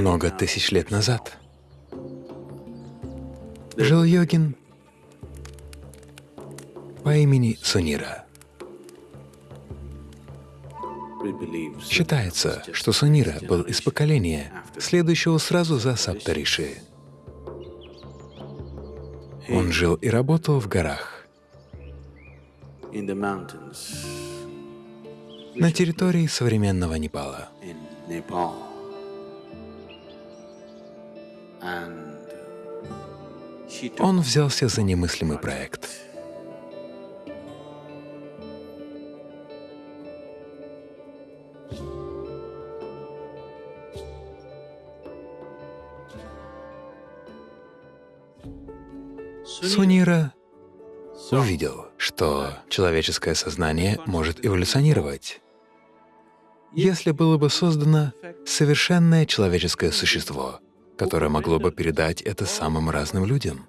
много тысяч лет назад. Жил йогин по имени Сунира. Считается, что Сунира был из поколения, следующего сразу за Саптариши. Он жил и работал в горах, на территории современного Непала. Он взялся за немыслимый проект. Сунира увидел, что человеческое сознание может эволюционировать. Если было бы создано совершенное человеческое существо, которое могло бы передать это самым разным людям.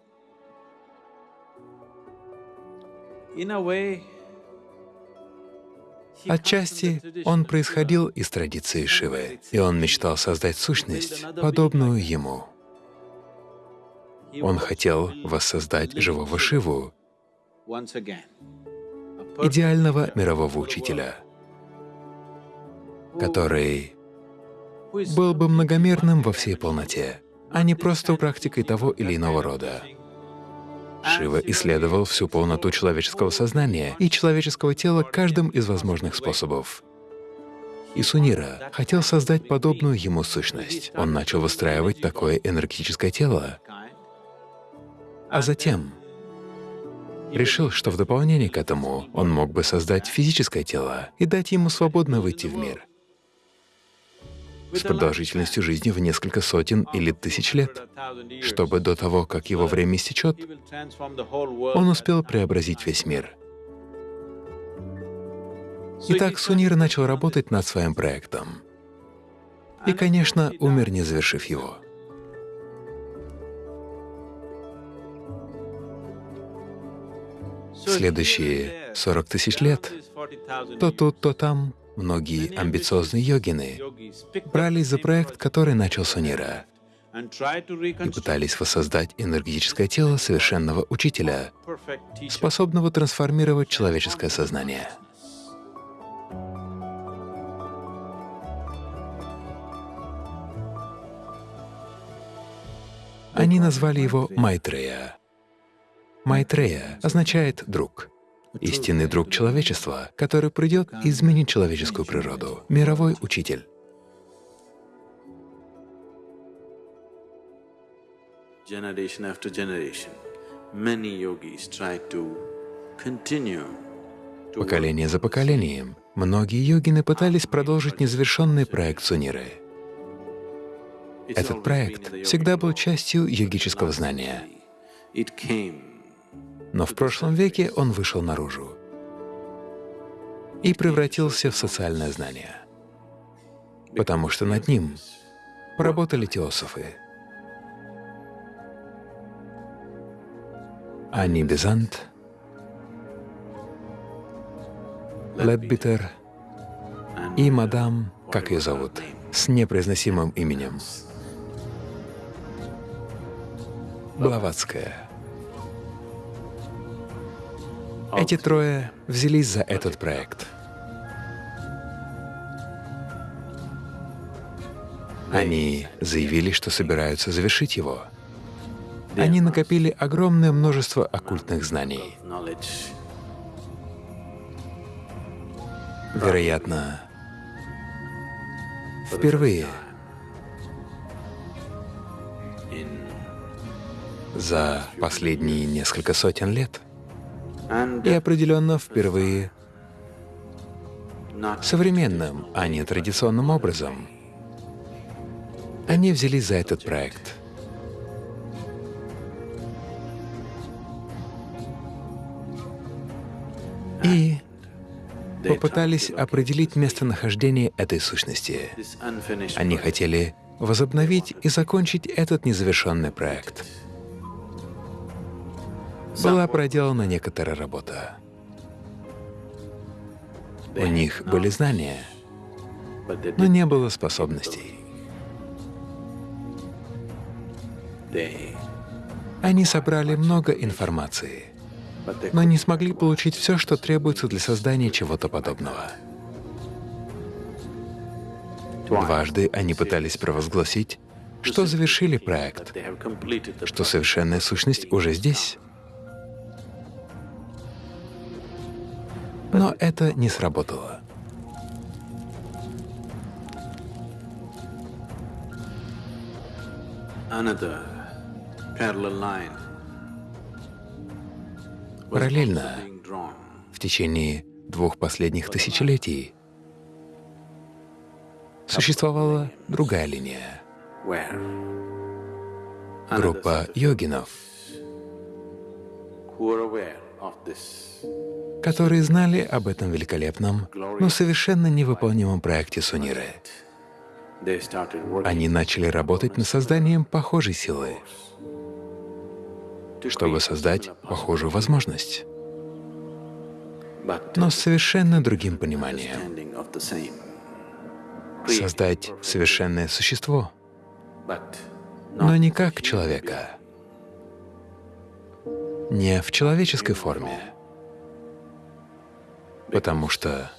Отчасти он происходил из традиции Шивы, и он мечтал создать сущность, подобную ему. Он хотел воссоздать живого Шиву, идеального мирового учителя, который был бы многомерным во всей полноте, а не просто практикой того или иного рода. Шива исследовал всю полноту человеческого сознания и человеческого тела каждым из возможных способов. И Сунира хотел создать подобную ему сущность. Он начал выстраивать такое энергетическое тело, а затем решил, что в дополнение к этому он мог бы создать физическое тело и дать ему свободно выйти в мир с продолжительностью жизни в несколько сотен или тысяч лет, чтобы до того, как его время истечет, он успел преобразить весь мир. Итак, Сунир начал работать над своим проектом. И, конечно, умер, не завершив его. Следующие 40 тысяч лет то тут, то там Многие амбициозные йогины брались за проект, который начал Сунира, и пытались воссоздать энергетическое тело совершенного учителя, способного трансформировать человеческое сознание. Они назвали его Майтрея. Майтрея означает «друг» истинный друг человечества, который придет и изменит человеческую природу, мировой учитель. Поколение за поколением многие йогины пытались продолжить незавершенный проект Суниры. Этот проект всегда был частью йогического знания но в прошлом веке он вышел наружу и превратился в социальное знание, потому что над ним поработали теософы. Ани Безант, Ледбитер и мадам, как ее зовут, с непроизносимым именем, Блаватская. Эти трое взялись за этот проект. Они заявили, что собираются завершить его. Они накопили огромное множество оккультных знаний. Вероятно, впервые за последние несколько сотен лет и определенно впервые современным, а не традиционным образом. Они взялись за этот проект. И попытались определить местонахождение этой сущности. Они хотели возобновить и закончить этот незавершенный проект была проделана некоторая работа. У них были знания, но не было способностей. Они собрали много информации, но не смогли получить все, что требуется для создания чего-то подобного. Дважды они пытались провозгласить, что завершили проект, что совершенная сущность уже здесь. Но это не сработало. Параллельно, в течение двух последних тысячелетий, существовала другая линия. Группа йогинов, которые знали об этом великолепном, но совершенно невыполнимом проекте Суниры. Они начали работать над созданием похожей силы, чтобы создать похожую возможность, но с совершенно другим пониманием. Создать совершенное существо, но не как человека, не в человеческой форме, потому что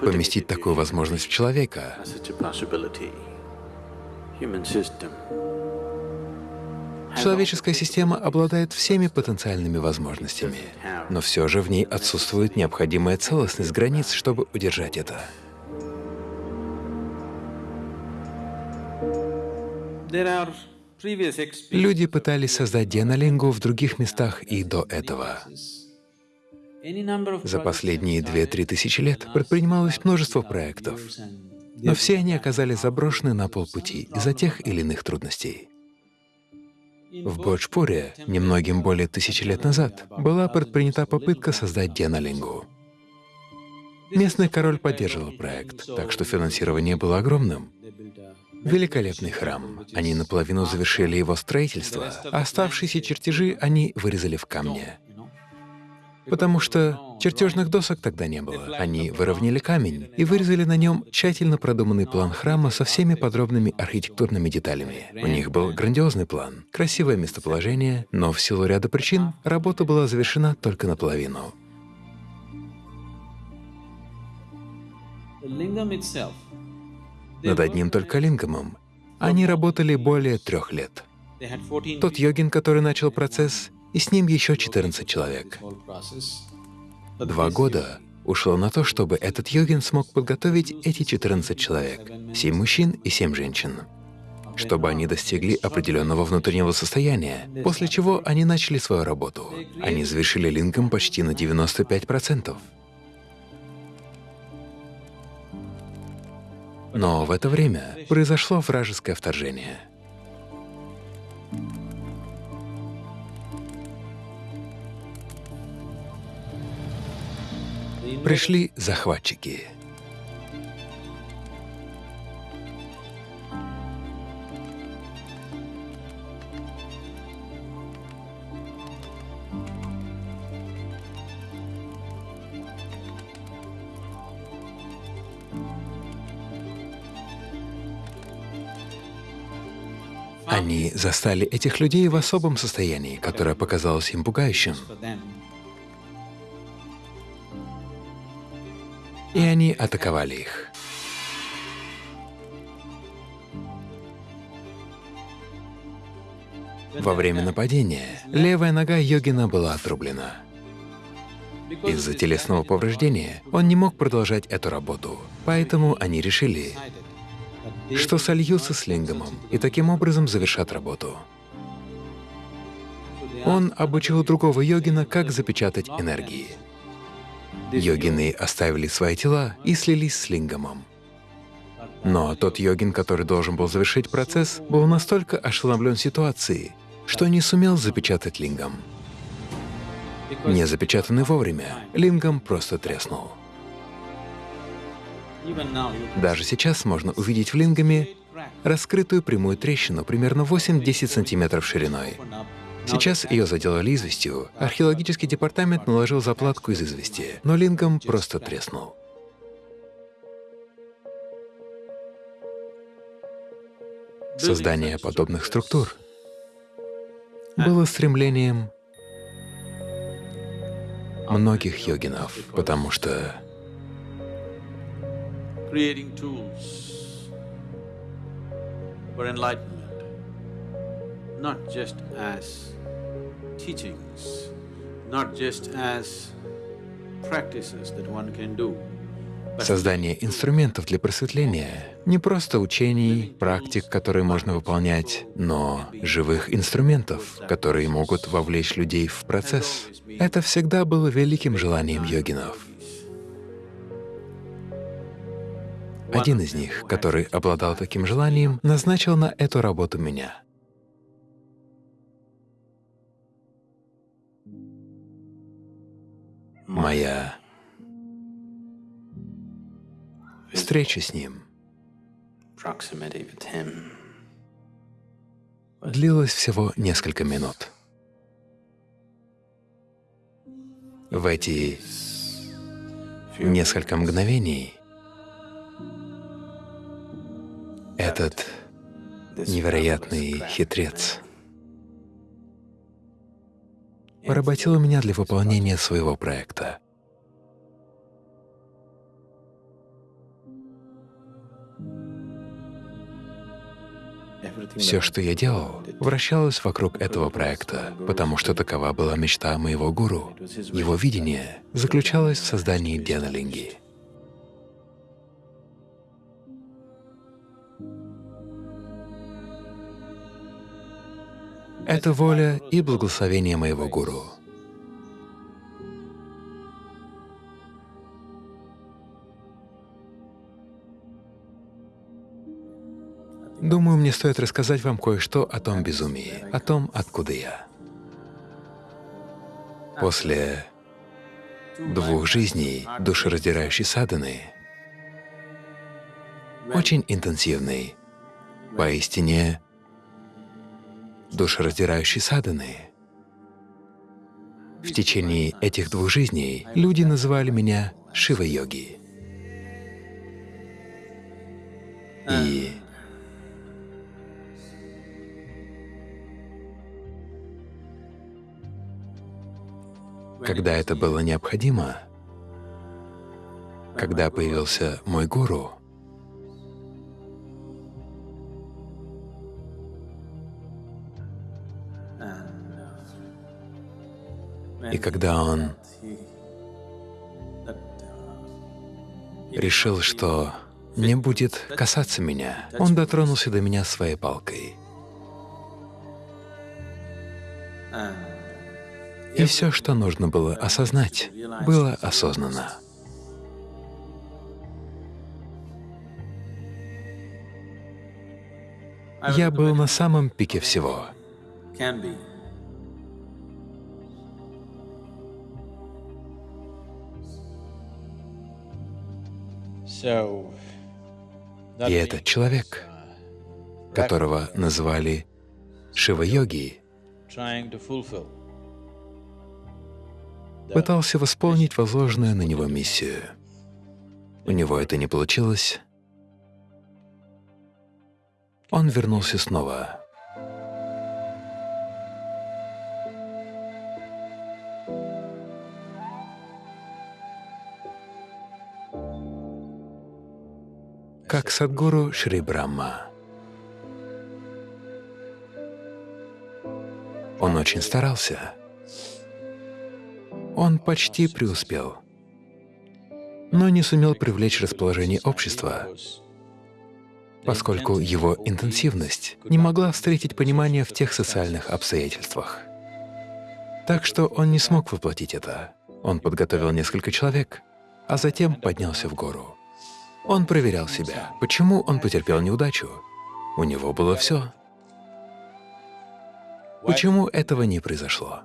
поместить такую возможность в человека. Человеческая система обладает всеми потенциальными возможностями, но все же в ней отсутствует необходимая целостность границ, чтобы удержать это. Люди пытались создать дианалингу в других местах и до этого. За последние две-три тысячи лет предпринималось множество проектов, но все они оказались заброшены на полпути из-за тех или иных трудностей. В Боджпуре, немногим более тысячи лет назад, была предпринята попытка создать Дианалингу. Местный король поддерживал проект, так что финансирование было огромным. Великолепный храм. Они наполовину завершили его строительство, а оставшиеся чертежи они вырезали в камне. Потому что чертежных досок тогда не было. Они выровняли камень и вырезали на нем тщательно продуманный план храма со всеми подробными архитектурными деталями. У них был грандиозный план, красивое местоположение, но в силу ряда причин работа была завершена только наполовину. Над одним только лингамом они работали более трех лет. Тот йогин, который начал процесс, и с ним еще 14 человек. Два года ушло на то, чтобы этот йогин смог подготовить эти 14 человек, 7 мужчин и 7 женщин, чтобы они достигли определенного внутреннего состояния, после чего они начали свою работу. Они завершили линком почти на 95%. Но в это время произошло вражеское вторжение. Пришли захватчики. Они застали этих людей в особом состоянии, которое показалось им пугающим. И они атаковали их. Во время нападения левая нога йогина была отрублена. Из-за телесного повреждения он не мог продолжать эту работу, поэтому они решили, что сольются с лингамом и таким образом завершат работу. Он обучил другого йогина, как запечатать энергии. Йогины оставили свои тела и слились с лингамом. Но тот йогин, который должен был завершить процесс, был настолько ошеломлен ситуацией, что не сумел запечатать лингам. Не запечатанный вовремя, лингам просто треснул. Даже сейчас можно увидеть в лингаме раскрытую прямую трещину примерно 8-10 сантиметров шириной. Сейчас ее заделали известью. Археологический департамент наложил заплатку из извести, но лингам просто треснул. Создание подобных структур было стремлением многих йогинов, потому что not just as teachings, not just as practices that one can do, Создание инструментов для просветления — не просто учений, практик, которые можно выполнять, но живых инструментов, которые могут вовлечь людей в процесс. Это всегда было великим желанием йогинов. Один из них, который обладал таким желанием, назначил на эту работу меня. Моя встреча с Ним длилась всего несколько минут. В эти несколько мгновений этот невероятный хитрец поработил меня для выполнения своего проекта. Все, что я делал, вращалось вокруг этого проекта, потому что такова была мечта моего гуру. Его видение заключалось в создании Деналинги. Это воля и благословение моего гуру. Думаю, мне стоит рассказать вам кое-что о том безумии, о том, откуда я. После двух жизней душераздирающей садханы, очень интенсивной, поистине душераздирающей садханы, в течение этих двух жизней люди называли меня Шива-йоги. И Когда это было необходимо, когда появился мой гуру, и когда он решил, что не будет касаться меня, он дотронулся до меня своей палкой. И все, что нужно было осознать, было осознано. Я был на самом пике всего. И этот человек, которого назвали Шива-йоги, пытался восполнить возложенную на него миссию. У него это не получилось. Он вернулся снова. Как Садгуру Шри Брахма. Он очень старался он почти преуспел, но не сумел привлечь расположение общества, поскольку его интенсивность не могла встретить понимание в тех социальных обстоятельствах. Так что он не смог воплотить это. Он подготовил несколько человек, а затем поднялся в гору. Он проверял себя, почему он потерпел неудачу. У него было все. Почему этого не произошло?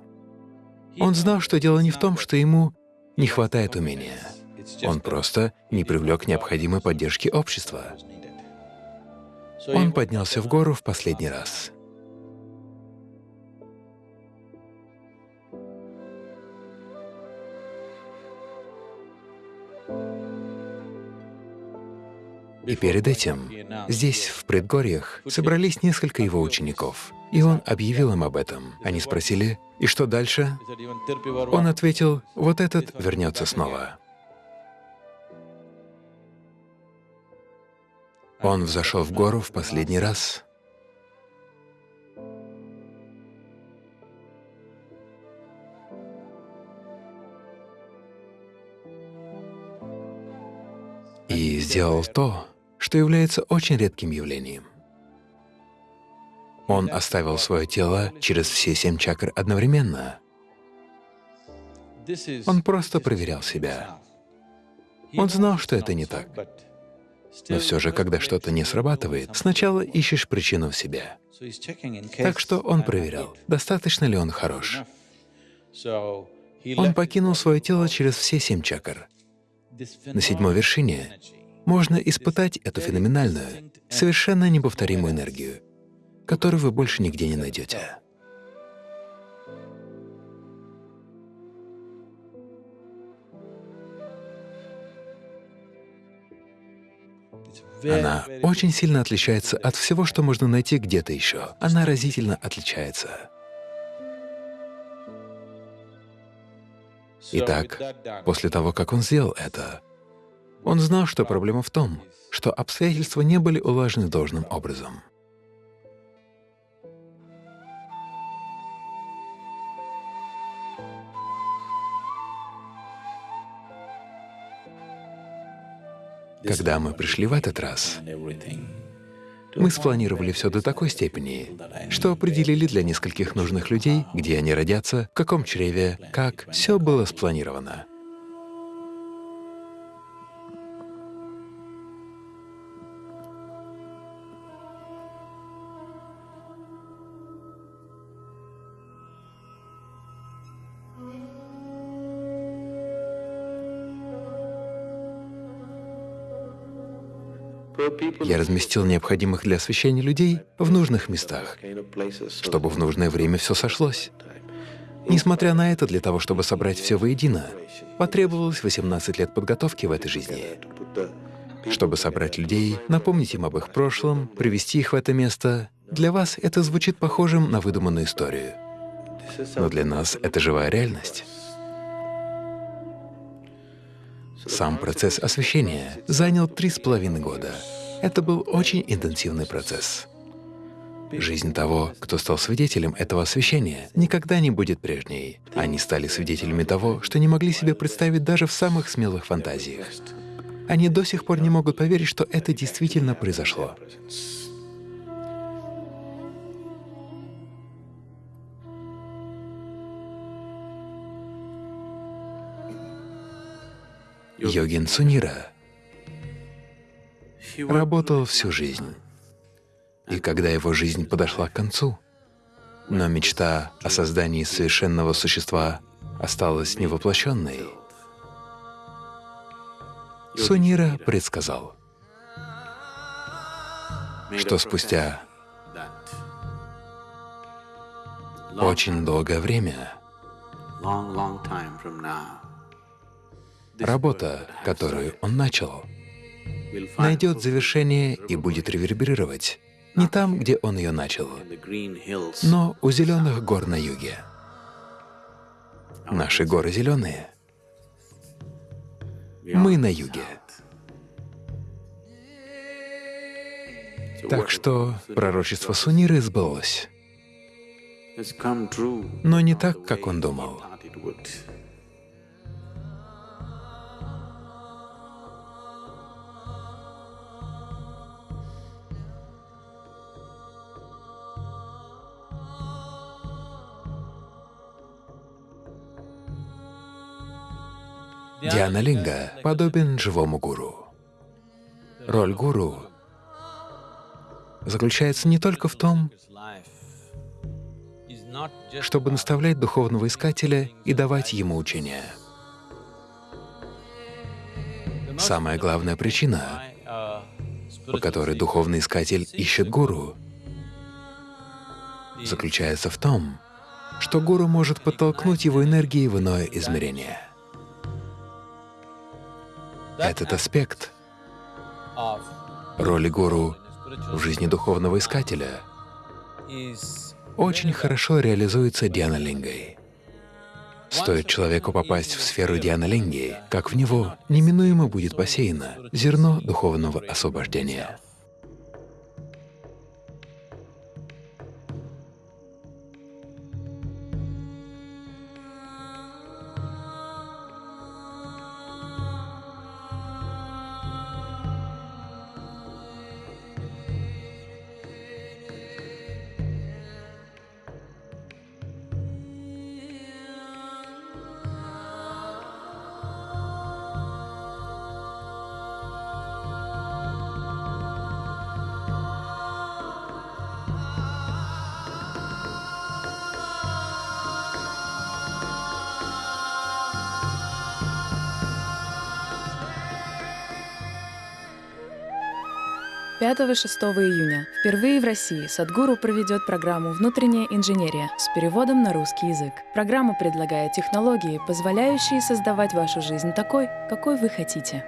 Он знал, что дело не в том, что ему не хватает умения. Он просто не привлек необходимой поддержки общества. Он поднялся в гору в последний раз. И перед этим здесь, в предгорьях, собрались несколько его учеников, и он объявил им об этом. Они спросили, «И что дальше?» Он ответил, «Вот этот вернется снова». Он взошел в гору в последний раз. И сделал то, что является очень редким явлением. Он оставил свое тело через все семь чакр одновременно. Он просто проверял себя. Он знал, что это не так. Но все же, когда что-то не срабатывает, сначала ищешь причину в себе. Так что он проверял, достаточно ли он хорош. Он покинул свое тело через все семь чакр. На седьмой вершине можно испытать эту феноменальную, совершенно неповторимую энергию, которую вы больше нигде не найдете. Она очень сильно отличается от всего, что можно найти где-то еще. Она разительно отличается. Итак, после того, как он сделал это, он знал, что проблема в том, что обстоятельства не были улажены должным образом. Когда мы пришли в этот раз, мы спланировали все до такой степени, что определили для нескольких нужных людей, где они родятся, в каком чреве, как. Все было спланировано. Я разместил необходимых для освещения людей в нужных местах, чтобы в нужное время все сошлось. Несмотря на это, для того, чтобы собрать все воедино, потребовалось 18 лет подготовки в этой жизни. Чтобы собрать людей, напомнить им об их прошлом, привести их в это место, для вас это звучит похожим на выдуманную историю. Но для нас это живая реальность. Сам процесс освещения занял три с половиной года. Это был очень интенсивный процесс. Жизнь того, кто стал свидетелем этого освещения, никогда не будет прежней. Они стали свидетелями того, что не могли себе представить даже в самых смелых фантазиях. Они до сих пор не могут поверить, что это действительно произошло. Йогин Сунира работал всю жизнь. И когда его жизнь подошла к концу, но мечта о создании совершенного существа осталась невоплощенной, Сунира предсказал, что спустя очень долгое время Работа, которую он начал, найдет завершение и будет реверберировать не там, где он ее начал, но у зеленых гор на юге. Наши горы зеленые. Мы на юге. Так что пророчество Суниры сбылось. Но не так, как он думал. Диана Линга подобен живому гуру. Роль гуру заключается не только в том, чтобы наставлять духовного искателя и давать ему учения. Самая главная причина, по которой духовный искатель ищет гуру, заключается в том, что гуру может подтолкнуть его энергии в иное измерение — этот аспект роли гуру в жизни духовного искателя очень хорошо реализуется Дианалингой. Стоит человеку попасть в сферу Дианалинги, как в него неминуемо будет посеяно зерно духовного освобождения. Пятого-6 июня впервые в России Садгуру проведет программу «Внутренняя инженерия» с переводом на русский язык. Программа предлагает технологии, позволяющие создавать вашу жизнь такой, какой вы хотите.